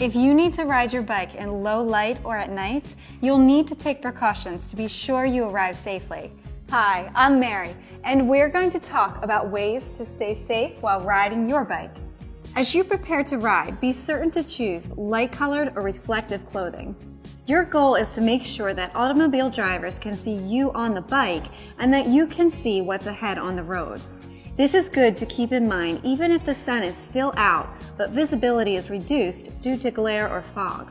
If you need to ride your bike in low light or at night, you'll need to take precautions to be sure you arrive safely. Hi, I'm Mary, and we're going to talk about ways to stay safe while riding your bike. As you prepare to ride, be certain to choose light-colored or reflective clothing. Your goal is to make sure that automobile drivers can see you on the bike and that you can see what's ahead on the road. This is good to keep in mind even if the sun is still out, but visibility is reduced due to glare or fog.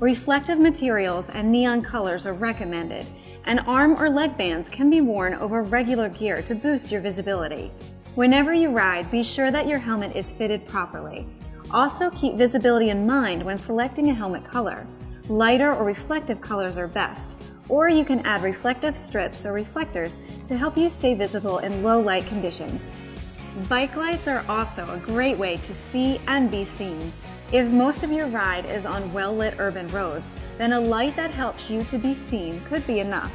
Reflective materials and neon colors are recommended, and arm or leg bands can be worn over regular gear to boost your visibility. Whenever you ride, be sure that your helmet is fitted properly. Also keep visibility in mind when selecting a helmet color. Lighter or reflective colors are best, or you can add reflective strips or reflectors to help you stay visible in low light conditions. Bike lights are also a great way to see and be seen. If most of your ride is on well-lit urban roads, then a light that helps you to be seen could be enough.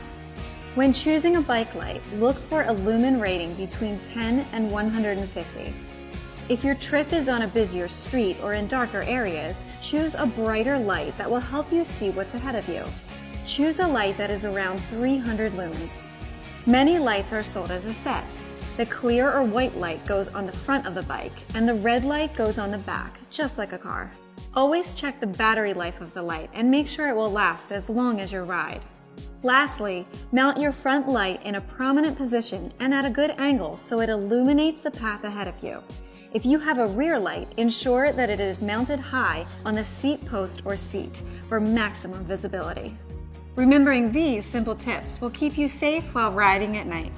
When choosing a bike light, look for a lumen rating between 10 and 150. If your trip is on a busier street or in darker areas, choose a brighter light that will help you see what's ahead of you. Choose a light that is around 300 lumens. Many lights are sold as a set. The clear or white light goes on the front of the bike, and the red light goes on the back, just like a car. Always check the battery life of the light and make sure it will last as long as your ride. Lastly, mount your front light in a prominent position and at a good angle so it illuminates the path ahead of you. If you have a rear light, ensure that it is mounted high on the seat post or seat for maximum visibility. Remembering these simple tips will keep you safe while riding at night.